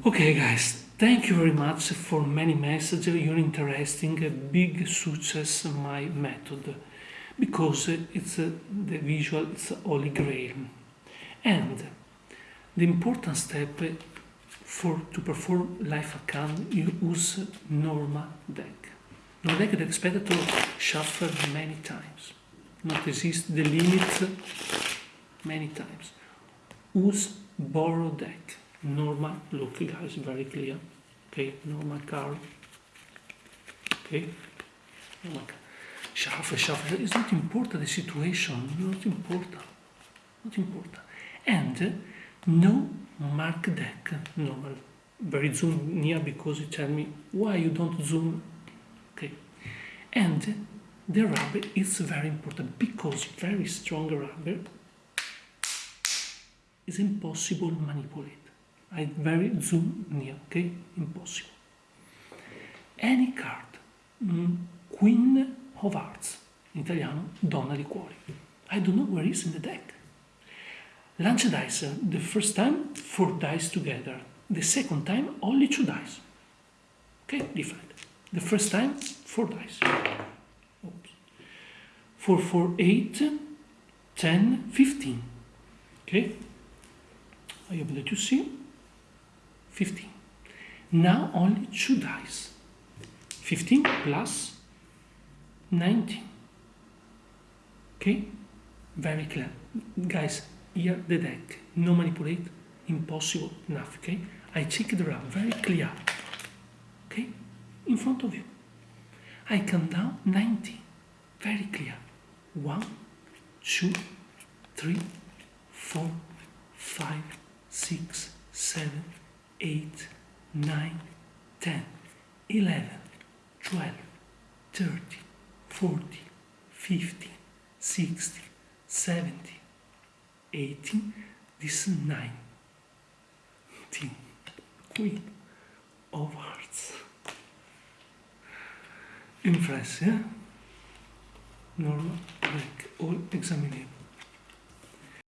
Okay guys, thank you very much for many messages, you're interesting, big success my method, because it's uh, the visual, it's holy grail. And the important step for to perform live account, you use Norma deck. Norma deck that expected to shuffle many times, not exist the limit many times. Use borrow deck normal look guys very clear. Okay normal card okay. Normal shuffle shuffle. It's not important the situation not important not important. And no mark deck normal very zoom near because you tell me why you don't zoom. Okay. And the rubber is very important because very strong rubber is impossible to manipulate I very zoom near, okay? Impossible. Any card, mm, Queen of Hearts, in italiano, Donna di Cuori. I don't know where is in the deck. Lancia dice, the first time, four dice together. The second time, only two dice. Okay, different. The first time, four dice. Oops. 4, 4, 8, 10, 15. Okay? I hope that you see. 15. Now only two dice. 15 plus 19. Okay? Very clear. Guys, here the deck. No manipulate. Impossible enough. Okay? I check the round. Very clear. Okay? In front of you. I count down 19. Very clear. One, two, three, four, five, six, seven, 8, 9, 10, 11, 12, 30, 40, 50, 60, 70, 18, this is 19, Queen of Hearts. Impressive, yeah? Normal, like all examinable.